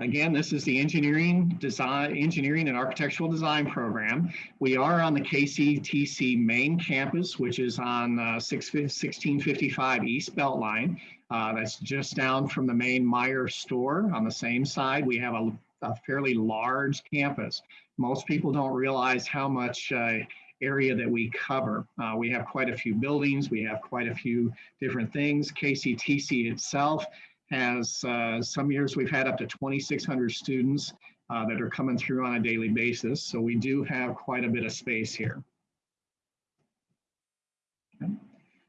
Again, this is the engineering design, engineering and architectural design program. We are on the KCTC main campus, which is on uh, 6, 1655 East Beltline. Uh, that's just down from the main Meijer store. On the same side, we have a, a fairly large campus. Most people don't realize how much uh, area that we cover. Uh, we have quite a few buildings. We have quite a few different things. KCTC itself has uh, some years we've had up to 2,600 students uh, that are coming through on a daily basis. So we do have quite a bit of space here. Okay.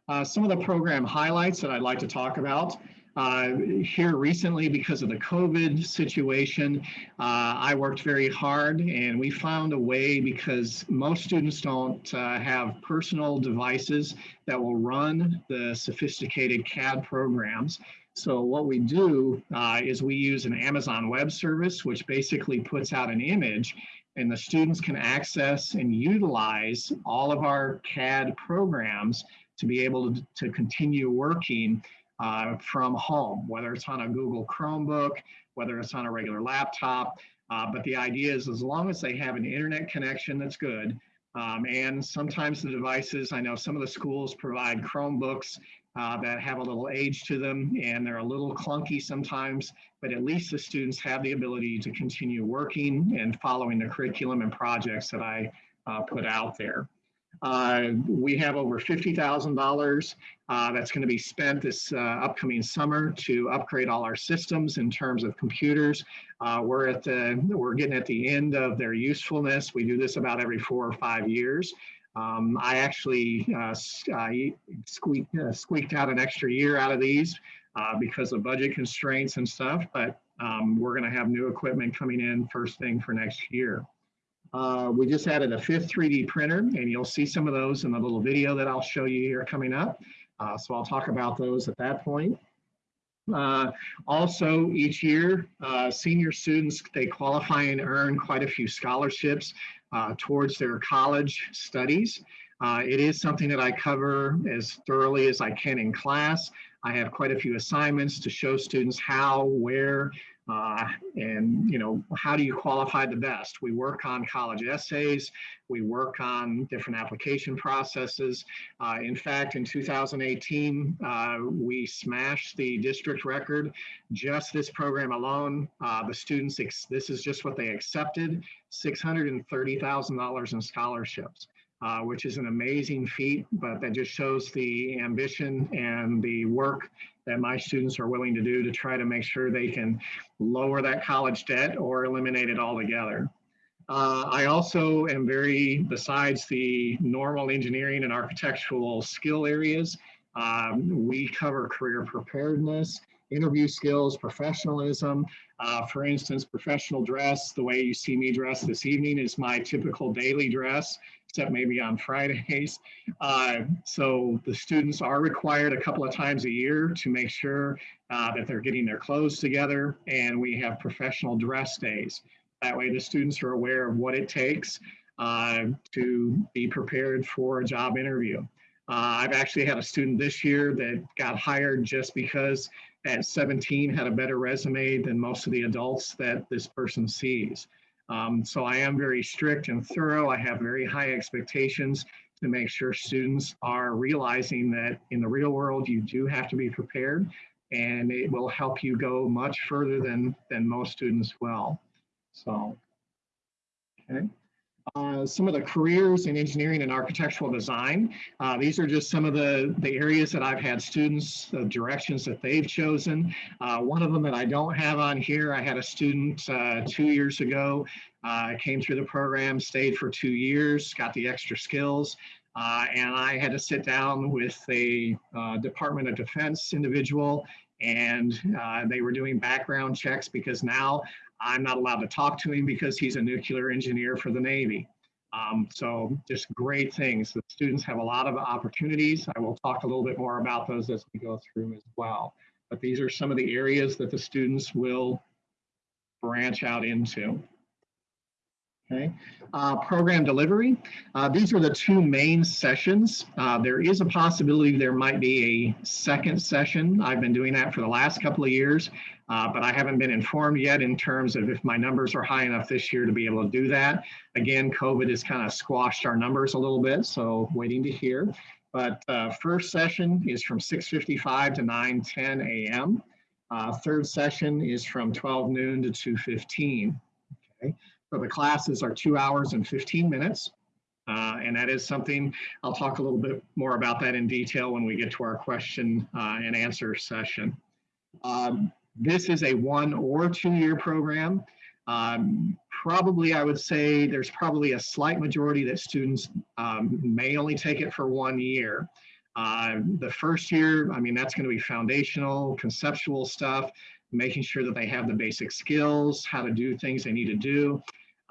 Uh, some of the program highlights that I'd like to talk about. Uh, here recently, because of the COVID situation, uh, I worked very hard and we found a way because most students don't uh, have personal devices that will run the sophisticated CAD programs. So what we do uh, is we use an Amazon Web Service, which basically puts out an image and the students can access and utilize all of our CAD programs to be able to, to continue working uh, from home, whether it's on a Google Chromebook, whether it's on a regular laptop. Uh, but the idea is as long as they have an internet connection that's good, um, and sometimes the devices, I know some of the schools provide Chromebooks uh, that have a little age to them and they're a little clunky sometimes, but at least the students have the ability to continue working and following the curriculum and projects that I uh, put out there. Uh, we have over $50,000 uh, that's going to be spent this uh, upcoming summer to upgrade all our systems in terms of computers. Uh, we're at the, we're getting at the end of their usefulness. We do this about every four or five years. Um, I actually uh, squeaked, uh, squeaked out an extra year out of these because of budget constraints and stuff, but um, we're going to have new equipment coming in first thing for next year. Uh, we just added a fifth 3D printer, and you'll see some of those in the little video that I'll show you here coming up. Uh, so I'll talk about those at that point. Uh, also, each year, uh, senior students, they qualify and earn quite a few scholarships uh, towards their college studies. Uh, it is something that I cover as thoroughly as I can in class. I have quite a few assignments to show students how, where, uh, and you know, how do you qualify the best? We work on college essays, we work on different application processes. Uh, in fact, in 2018, uh, we smashed the district record. Just this program alone, uh, the students, this is just what they accepted, $630,000 in scholarships. Uh, which is an amazing feat, but that just shows the ambition and the work that my students are willing to do to try to make sure they can lower that college debt or eliminate it altogether. Uh, I also am very, besides the normal engineering and architectural skill areas, um, we cover career preparedness, interview skills, professionalism. Uh, for instance, professional dress, the way you see me dressed this evening is my typical daily dress except maybe on Fridays. Uh, so the students are required a couple of times a year to make sure uh, that they're getting their clothes together and we have professional dress days. That way the students are aware of what it takes uh, to be prepared for a job interview. Uh, I've actually had a student this year that got hired just because at 17 had a better resume than most of the adults that this person sees. Um, so I am very strict and thorough. I have very high expectations to make sure students are realizing that in the real world, you do have to be prepared and it will help you go much further than, than most students will. So, okay. Uh, some of the careers in engineering and architectural design. Uh, these are just some of the, the areas that I've had students, the directions that they've chosen. Uh, one of them that I don't have on here, I had a student uh, two years ago, uh, came through the program, stayed for two years, got the extra skills, uh, and I had to sit down with a Department of Defense individual and they were doing background checks because now I'm not allowed to talk to him because he's a nuclear engineer for the Navy. Um, so just great things. The students have a lot of opportunities. I will talk a little bit more about those as we go through as well. But these are some of the areas that the students will branch out into. Okay, uh, program delivery. Uh, these are the two main sessions. Uh, there is a possibility there might be a second session. I've been doing that for the last couple of years, uh, but I haven't been informed yet in terms of if my numbers are high enough this year to be able to do that. Again, COVID has kind of squashed our numbers a little bit, so waiting to hear. But uh, first session is from 6.55 to 9.10 a.m. Uh, third session is from 12 noon to 2.15. Okay. So the classes are two hours and 15 minutes. Uh, and that is something, I'll talk a little bit more about that in detail when we get to our question uh, and answer session. Um, this is a one or two year program. Um, probably, I would say there's probably a slight majority that students um, may only take it for one year. Uh, the first year, I mean, that's going to be foundational, conceptual stuff, making sure that they have the basic skills, how to do things they need to do.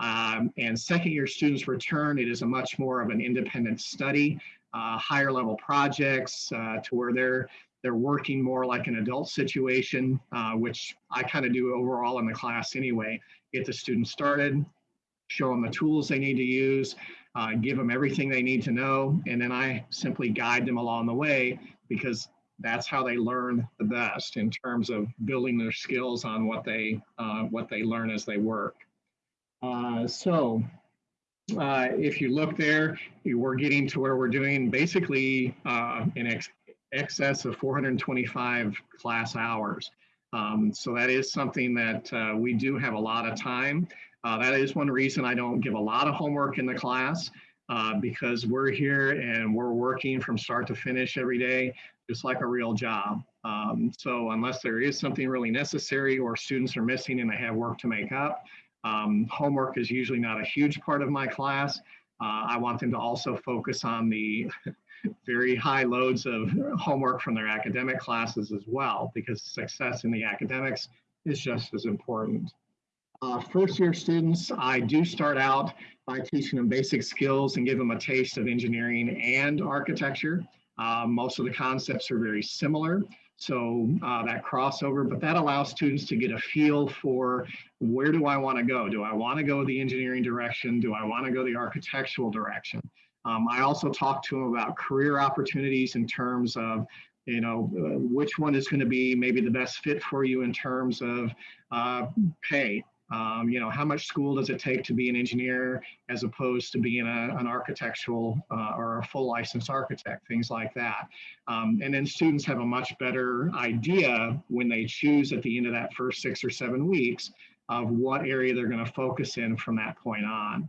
Um, and second year students return, it is a much more of an independent study, uh, higher level projects uh, to where they're they're working more like an adult situation, uh, which I kind of do overall in the class anyway. Get the students started, show them the tools they need to use, uh, give them everything they need to know, and then I simply guide them along the way because that's how they learn the best in terms of building their skills on what they uh, what they learn as they work. Uh, so uh, if you look there, we're getting to where we're doing basically uh, in ex excess of 425 class hours. Um, so that is something that uh, we do have a lot of time. Uh, that is one reason I don't give a lot of homework in the class uh, because we're here and we're working from start to finish every day, just like a real job. Um, so unless there is something really necessary or students are missing and they have work to make up, um, homework is usually not a huge part of my class. Uh, I want them to also focus on the very high loads of homework from their academic classes as well, because success in the academics is just as important. Uh, first year students, I do start out by teaching them basic skills and give them a taste of engineering and architecture. Uh, most of the concepts are very similar. So uh, that crossover, but that allows students to get a feel for where do I want to go? Do I want to go the engineering direction? Do I want to go the architectural direction? Um, I also talk to them about career opportunities in terms of, you know, uh, which one is going to be maybe the best fit for you in terms of uh, pay, um, you know, how much school does it take to be an engineer as opposed to being a, an architectural uh, or a full licensed architect, things like that. Um, and then students have a much better idea when they choose at the end of that first six or seven weeks of what area they're going to focus in from that point on.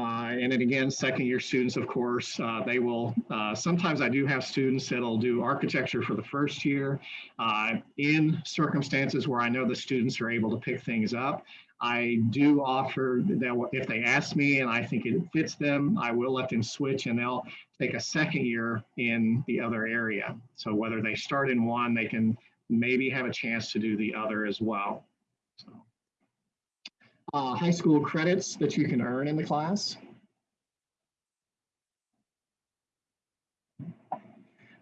Uh, and then again, second year students, of course, uh, they will, uh, sometimes I do have students that'll do architecture for the first year. Uh, in circumstances where I know the students are able to pick things up, I do offer that if they ask me and I think it fits them, I will let them switch and they'll take a second year in the other area. So whether they start in one, they can maybe have a chance to do the other as well. So uh, high school credits that you can earn in the class.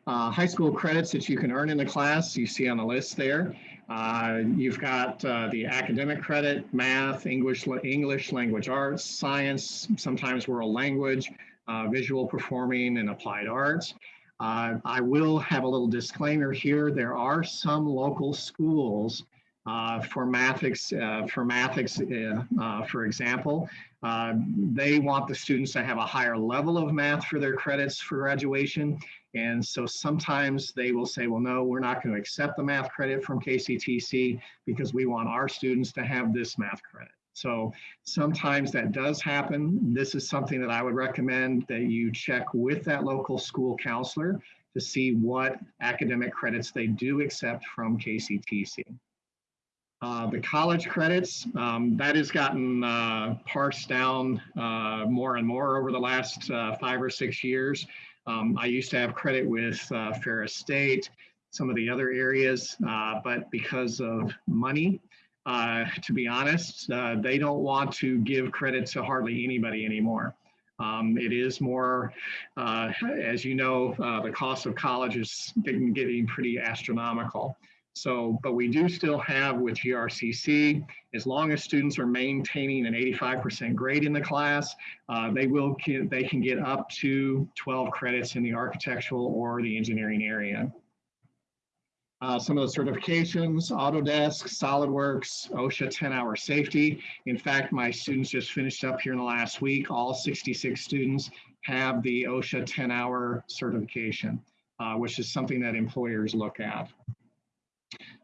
Uh, high school credits that you can earn in the class, you see on the list there. Uh, you've got uh, the academic credit, math, English, English language arts, science, sometimes world language, uh, visual performing, and applied arts. Uh, I will have a little disclaimer here. There are some local schools uh, for Mathics, uh, for Mathics, uh, uh, for example, uh, they want the students to have a higher level of math for their credits for graduation. And so sometimes they will say, well, no, we're not going to accept the math credit from KCTC because we want our students to have this math credit. So sometimes that does happen. This is something that I would recommend that you check with that local school counselor to see what academic credits they do accept from KCTC. Uh, the college credits, um, that has gotten uh, parsed down uh, more and more over the last uh, five or six years. Um, I used to have credit with uh, Ferris State, some of the other areas, uh, but because of money, to be honest, they don't want to give credit to hardly anybody anymore. Um, it is more, as you know, the cost of college is getting, getting pretty astronomical. So, but we do still have with GRCC, as long as students are maintaining an 85% grade in the class, uh, they will they can get up to 12 credits in the architectural or the engineering area. Uh, some of the certifications, Autodesk, SolidWorks, OSHA 10-hour safety. In fact, my students just finished up here in the last week. All 66 students have the OSHA 10-hour certification, uh, which is something that employers look at.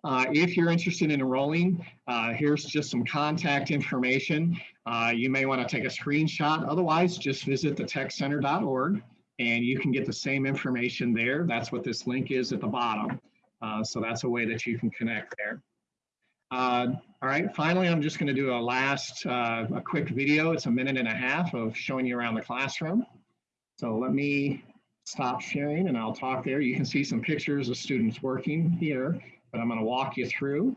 Uh, if you're interested in enrolling, uh, here's just some contact information. Uh, you may want to take a screenshot. Otherwise, just visit the techcenter.org and you can get the same information there. That's what this link is at the bottom. Uh, so that's a way that you can connect there. Uh, all right, finally, I'm just going to do a last, uh, a quick video. It's a minute and a half of showing you around the classroom. So let me stop sharing and I'll talk there. You can see some pictures of students working here but I'm going to walk you through.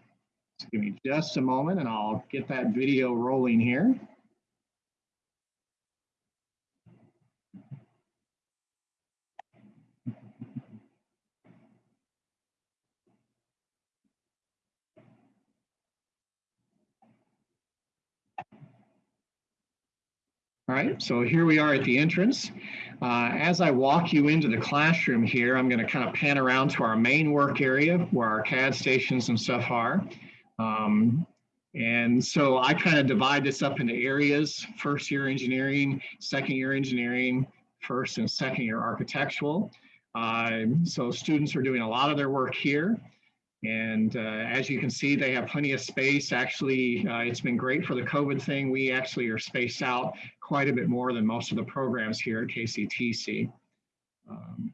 So give me just a moment and I'll get that video rolling here. All right, so here we are at the entrance. Uh, as I walk you into the classroom here, I'm going to kind of pan around to our main work area where our CAD stations and stuff are. Um, and so I kind of divide this up into areas, first year engineering, second year engineering, first and second year architectural. Uh, so students are doing a lot of their work here. And uh, as you can see, they have plenty of space. Actually, uh, it's been great for the COVID thing. We actually are spaced out quite a bit more than most of the programs here at KCTC. Um,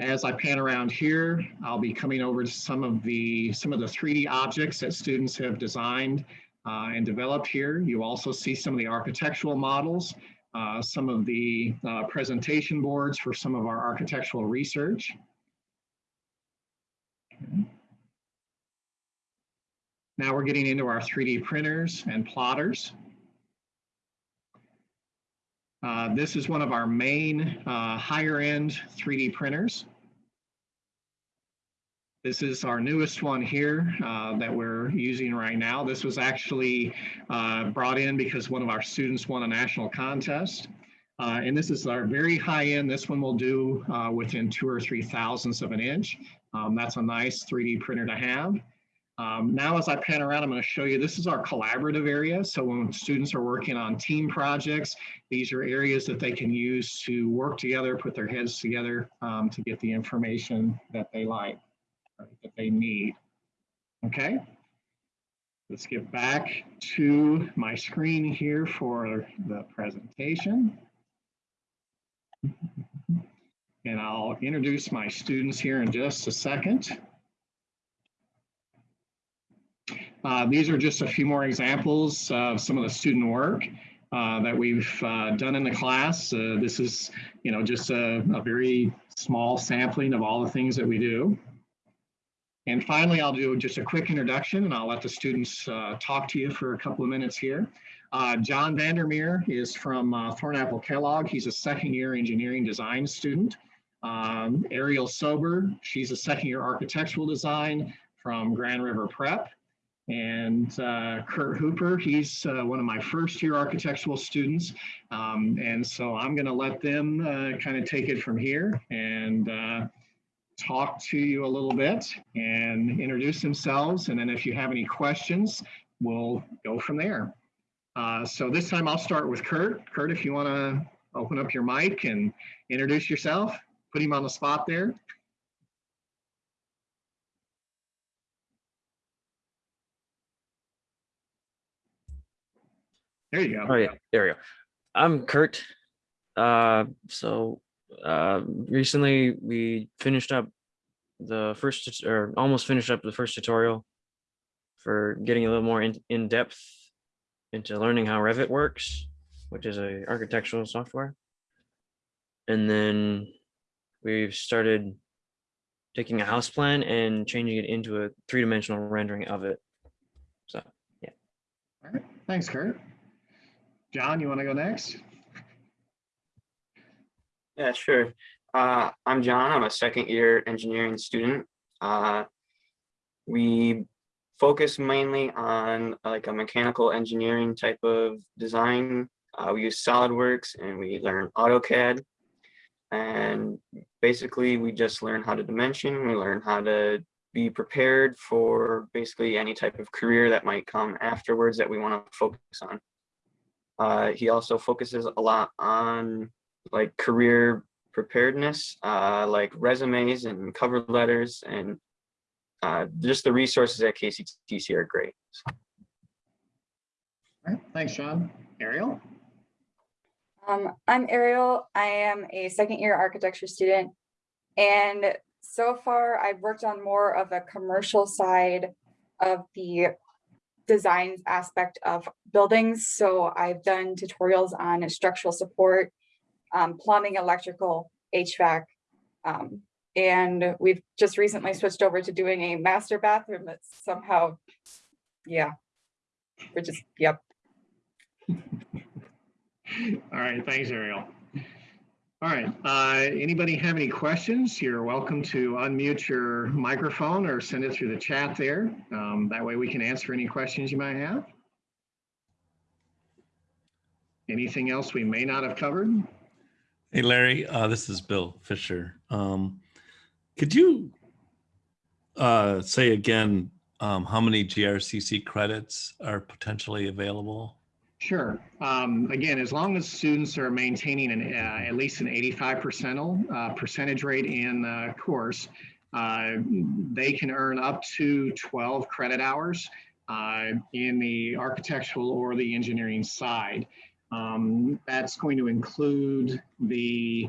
as I pan around here, I'll be coming over to some of the some of the 3D objects that students have designed uh, and developed here. You also see some of the architectural models, uh, some of the uh, presentation boards for some of our architectural research. Okay. Now we're getting into our 3D printers and plotters. Uh, this is one of our main uh, higher end 3D printers. This is our newest one here uh, that we're using right now. This was actually uh, brought in because one of our students won a national contest. Uh, and this is our very high end. This one will do uh, within two or three thousandths of an inch. Um, that's a nice 3D printer to have. Um, now as I pan around, I'm going to show you, this is our collaborative area. So when students are working on team projects, these are areas that they can use to work together, put their heads together um, to get the information that they like, that they need. Okay, let's get back to my screen here for the presentation. And I'll introduce my students here in just a second. Uh, these are just a few more examples of some of the student work uh, that we've uh, done in the class. Uh, this is, you know, just a, a, very small sampling of all the things that we do. And finally, I'll do just a quick introduction and I'll let the students uh, talk to you for a couple of minutes here. Uh, John Vandermeer is from Thornapple Kellogg. He's a second year engineering design student. Um, Ariel Sober, she's a second year architectural design from Grand River Prep. And uh, Kurt Hooper, he's uh, one of my first year architectural students. Um, and so I'm going to let them uh, kind of take it from here and uh, talk to you a little bit and introduce themselves. And then if you have any questions, we'll go from there. Uh, so this time I'll start with Kurt. Kurt, if you want to open up your mic and introduce yourself, put him on the spot there. There you go. Oh yeah, there we go. I'm Kurt. Uh, so uh, recently we finished up the first or almost finished up the first tutorial for getting a little more in, in depth into learning how Revit works, which is a architectural software. And then we've started taking a house plan and changing it into a three-dimensional rendering of it. So, yeah. All right. Thanks, Kurt. John, you want to go next? Yeah, sure. Uh, I'm John. I'm a second year engineering student. Uh, we focus mainly on like a mechanical engineering type of design. Uh, we use SolidWorks and we learn AutoCAD. And basically we just learn how to dimension, we learn how to be prepared for basically any type of career that might come afterwards that we want to focus on. Uh, he also focuses a lot on like career preparedness, uh, like resumes and cover letters and uh, just the resources at KCTC are great. All right, thanks, Sean. Ariel? Um, I'm Ariel. I am a second year architecture student. And so far I've worked on more of a commercial side of the design aspect of buildings. So I've done tutorials on structural support, um, plumbing, electrical, HVAC. Um, and we've just recently switched over to doing a master bathroom that's somehow, yeah. We're just, yep. All right, thanks, Ariel. All right, uh, anybody have any questions? You're welcome to unmute your microphone or send it through the chat there. Um, that way we can answer any questions you might have. Anything else we may not have covered? Hey Larry, uh, this is Bill Fisher. Um, could you uh, say again um, how many GRCC credits are potentially available? Sure. Um, again, as long as students are maintaining an, uh, at least an 85 percentile uh, percentage rate in the course, uh, they can earn up to 12 credit hours uh, in the architectural or the engineering side. Um, that's going to include the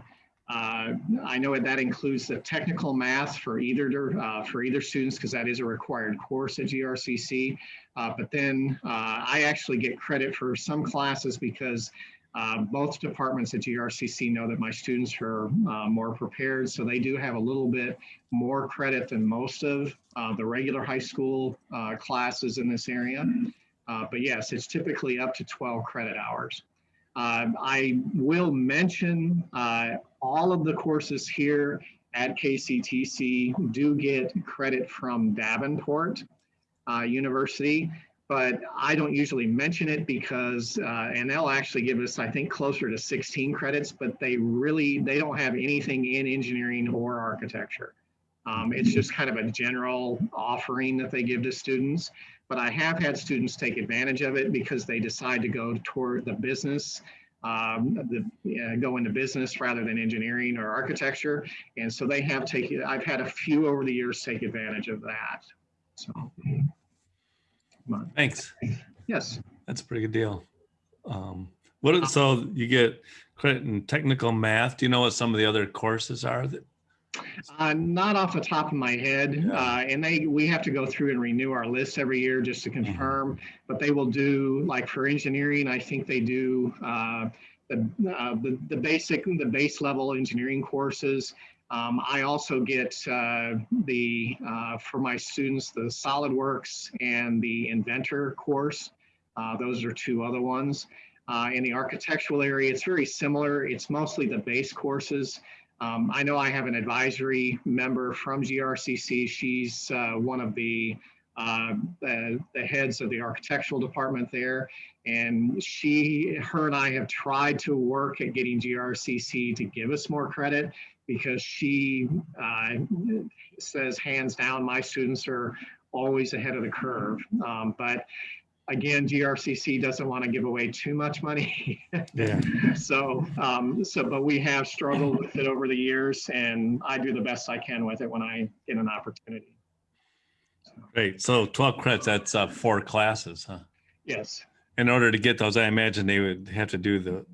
uh, I know that includes the technical math for either uh, for either students because that is a required course at GRCC. Uh, but then uh, I actually get credit for some classes because uh, both departments at GRCC know that my students are more prepared. So they do have a little bit more credit than most of the regular high school classes in this area. but yes, it's typically up to 12 credit hours. Uh, I will mention uh, all of the courses here at KCTC do get credit from Davenport uh, University, but I don't usually mention it because, uh, and they'll actually give us, I think, closer to 16 credits, but they really, they don't have anything in engineering or architecture. Um, it's just kind of a general offering that they give to students but I have had students take advantage of it because they decide to go toward the business, um, the, uh, go into business rather than engineering or architecture. And so they have taken, I've had a few over the years take advantage of that. So, come on. Thanks. Yes. That's a pretty good deal. Um, what, so you get credit in technical math. Do you know what some of the other courses are that Uh, not off the top of my head, uh, and they, we have to go through and renew our list every year just to Mm-hmm. confirm. But they will do, like for engineering, I think they do uh, the, uh, the the basic, the base level engineering courses. Um, I also get uh, the uh, for my students the SolidWorks and the Inventor course. Uh, those are two other ones. Uh, in the architectural area, it's very similar. It's mostly the base courses. Um, I know I have an advisory member from GRCC. She's uh, one of the, uh, the, the heads of the architectural department there. And she, her and I have tried to work at getting GRCC to give us more credit because she uh, says hands down, my students are always ahead of the curve. Um, but again, GRCC doesn't want to give away too much money. Yeah. So, um, so, but we have struggled with it over the years and I do the best I can with it when I get an opportunity. So, Great. So 12 credits, that's uh, four classes, huh? Yes, In order to get those, I imagine they would have to do the,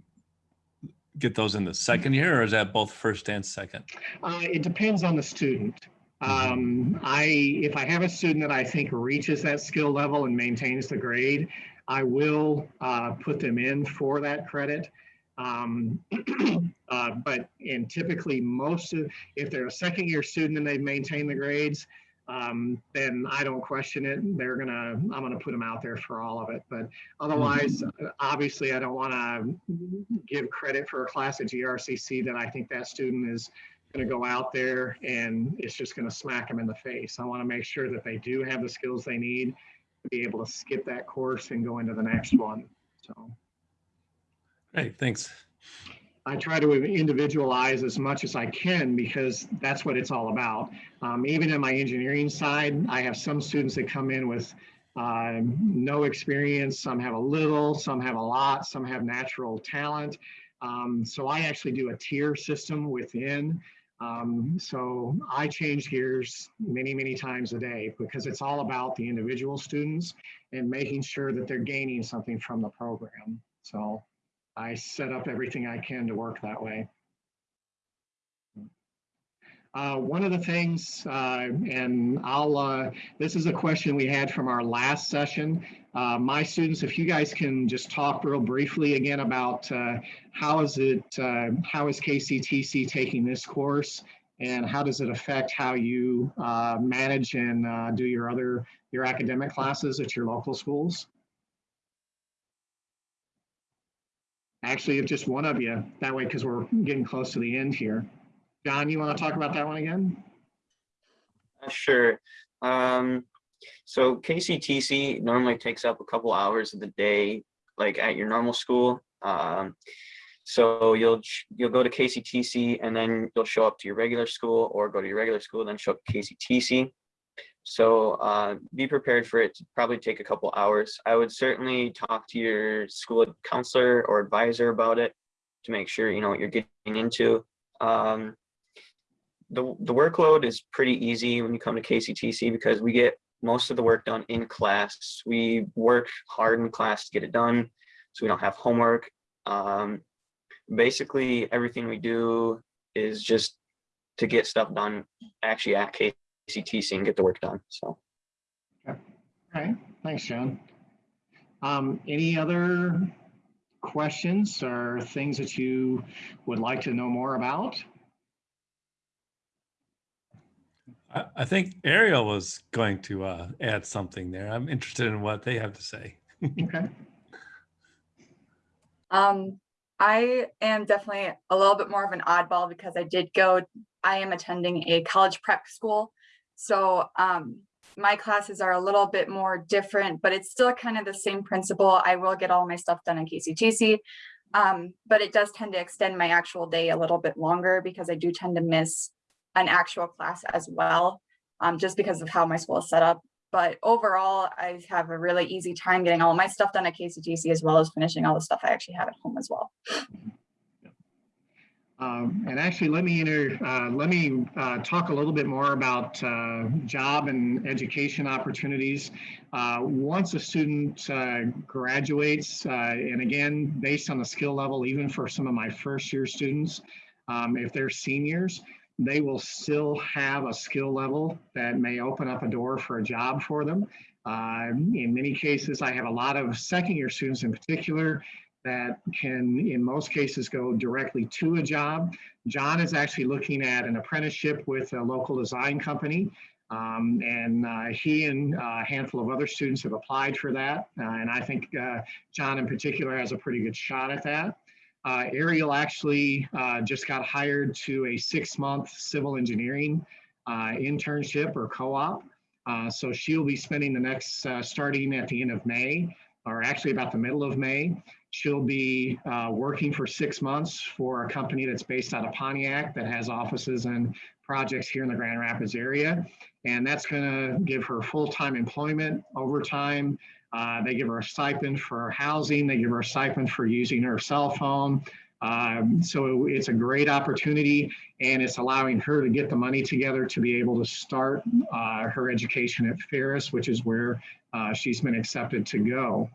get those in the second year or is that both first and second? uh, it depends on the student. Um, I, if I have a student that I think reaches that skill level and maintains the grade, I will, uh, put them in for that credit. Um, uh, but, and typically most of, if they're a second year student and they've maintained the grades, um, then I don't question it. They're gonna, I'm gonna put them out there for all of it. But otherwise, obviously, I don't want to give credit for a class at GRCC that I think that student is going to go out there and it's just going to smack them in the face. I want to make sure that they do have the skills they need to be able to skip that course and go into the next one. So Hey, thanks. I try to individualize as much as I can because that's what it's all about. Um, even in my engineering side, I have some students that come in with um, no experience. Some have a little, some have a lot, some have natural talent. Um, so I actually do a tier system within. Um, so I change gears many, many times a day because it's all about the individual students and making sure that they're gaining something from the program. So I set up everything I can to work that way. Uh, one of the things, uh, and I'll, uh, this is a question we had from our last session. Uh, my students, if you guys can just talk real briefly again about uh, how is it, uh, how is KCTC taking this course and how does it affect how you manage and do your other, your academic classes at your local schools? Actually, if just one of you, that way, because we're getting close to the end here. John, you want to talk about that one again? Uh, Sure. Um, so KCTC normally takes up a couple hours of the day, like at your normal school. Um, so you'll you'll go to KCTC and then you'll show up to your regular school, or go to your regular school, and then show up to KCTC. So uh, be prepared for it to probably take a couple hours. I would certainly talk to your school counselor or advisor about it to make sure you know what you're getting into. Um, the, the workload is pretty easy when you come to KCTC because we get most of the work done in class. We work hard in class to get it done, so we don't have homework. Um, basically, everything we do is just to get stuff done actually at KCTC and get the work done. So. All right, thanks, John. Um, any other questions or things that you would like to know more about? I, I think Ariel was going to uh, add something there. I'm interested in what they have to say. Okay, Um, I am definitely a little bit more of an oddball because I did go, I am attending a college prep school. So um, my classes are a little bit more different, but it's still kind of the same principle. I will get all my stuff done in KCTC. Um, but it does tend to extend my actual day a little bit longer because I do tend to miss an actual class as well, um, just because of how my school is set up. But overall, I have a really easy time getting all my stuff done at KCTC as well as finishing all the stuff I actually have at home as well. um, and actually, let me uh, let me uh, talk a little bit more about uh, job and education opportunities. Uh, once a student uh, graduates, uh, and again, based on the skill level, even for some of my first year students, um, if they're seniors, they will still have a skill level that may open up a door for a job for them. Uh, in many cases, I have a lot of second year students in particular that can, in most cases, go directly to a job. John is actually looking at an apprenticeship with a local design company. Um, and uh, he and a handful of other students have applied for that. Uh, and I think uh, John in particular has a pretty good shot at that. Uh, Ariel actually uh, just got hired to a six-month civil engineering uh, internship or co-op. Uh, so she'll be spending the next, uh, starting at the end of May, or actually about the middle of May, she'll be uh, working for six months for a company that's based out of Pontiac that has offices and projects here in the Grand Rapids area. And that's gonna give her full-time employment, overtime, uh, they give her a stipend for housing. They give her a stipend for using her cell phone. Um, so it's a great opportunity and it's allowing her to get the money together to be able to start uh, her education at Ferris, which is where uh, she's been accepted to go.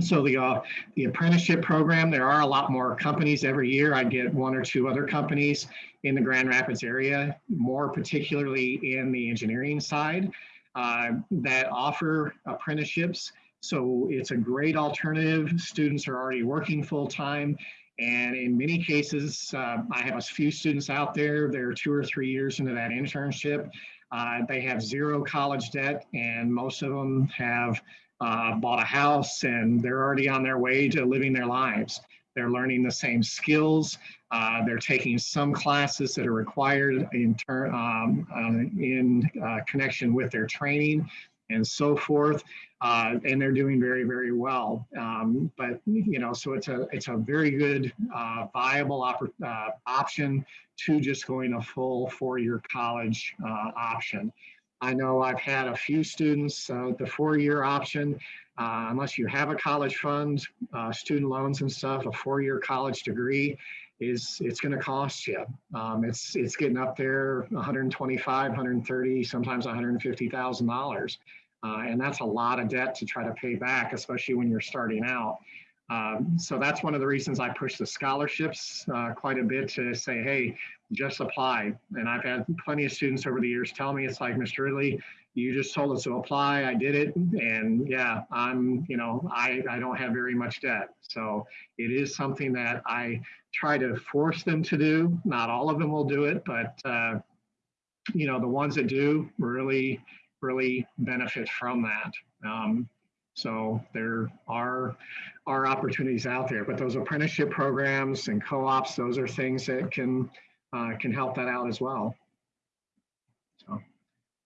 So the uh, the apprenticeship program, there are a lot more companies every year. I get one or two other companies in the Grand Rapids area, more particularly in the engineering side uh, that offer apprenticeships. So it's a great alternative. Students are already working full time. And in many cases, uh, I have a few students out there, they're two or three years into that internship. Uh, they have zero college debt and most of them have uh, bought a house and they're already on their way to living their lives. They're learning the same skills. Uh, they're taking some classes that are required in turn um, uh, in uh, connection with their training and so forth. Uh, and they're doing very, very well. Um, but you know, so it's a it's a very good uh, viable oppor- uh, option to just going a full four-year college option. I know I've had a few students uh, the four-year option. Uh, unless you have a college fund, uh, student loans and stuff, a four-year college degree is it's going to cost you. Um, it's it's getting up there 125, 130, sometimes 150 thousand dollars, uh, and that's a lot of debt to try to pay back, especially when you're starting out. Um, so that's one of the reasons I push the scholarships uh, quite a bit to say, hey, just apply. And I've had plenty of students over the years tell me it's like, Mr. Ridley, you just told us to apply. I did it. And yeah, I'm, you know, I, I don't have very much debt. So it is something that I try to force them to do. Not all of them will do it, but, uh, you know, the ones that do really, really benefit from that. Um, so there are, are opportunities out there, but those apprenticeship programs and co-ops, those are things that can, uh, can help that out as well. So, all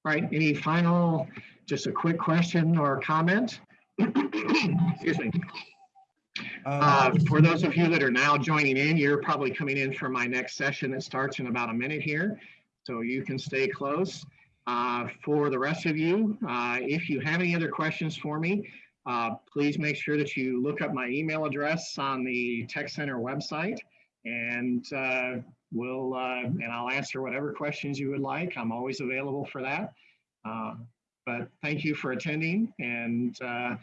right, any final, just a quick question or comment? Excuse me. Uh, Um, for those of you that are now joining in, you're probably coming in for my next session that starts in about a minute here. So you can stay close. Uh, for the rest of you, uh, if you have any other questions for me, uh, please make sure that you look up my email address on the Tech Center website and uh, we'll, uh, and I'll answer whatever questions you would like. I'm always available for that. Uh, but thank you for attending and uh,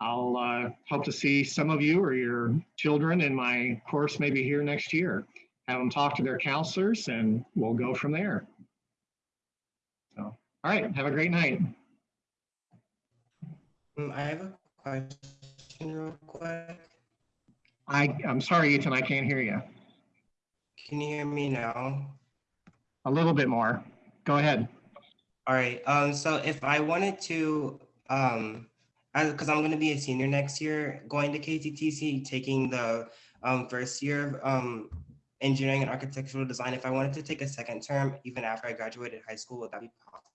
I'll uh, hope to see some of you or your children in my course maybe here next year. Have them talk to their counselors and we'll go from there. So, all right, have a great night. um, I have a question real quick. I, I'm sorry, Ethan, I can't hear you. Can you hear me now? A little bit more. Go ahead. All right, um, so if I wanted to, um, because I'm gonna be a senior next year, going to KTTC, taking the um first year of um engineering and architectural design, if I wanted to take a second term, even after I graduated high school, would that be possible?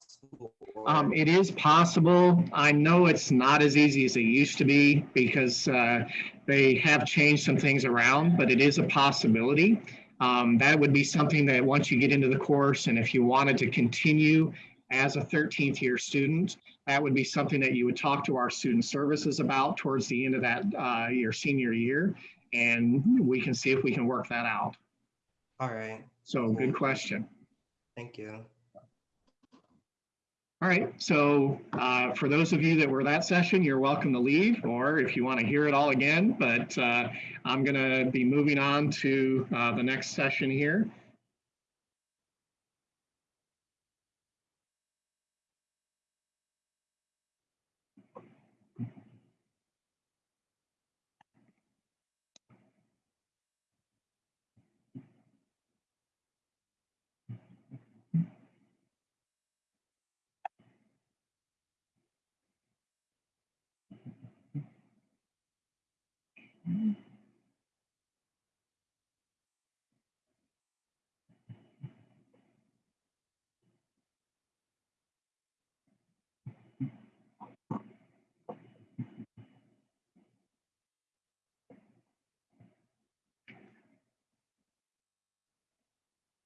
Um, it is possible. I know it's not as easy as it used to be because uh, they have changed some things around, but it is a possibility. Um, that would be something that once you get into the course and if you wanted to continue as a 13th year student, that would be something that you would talk to our student services about towards the end of that uh, your senior year. And we can see if we can work that out. All right, So good question. thank you. All right, so uh, for those of you that were that session, you're welcome to leave, or if you want to hear it all again, but uh, I'm going to be moving on to uh, the next session here.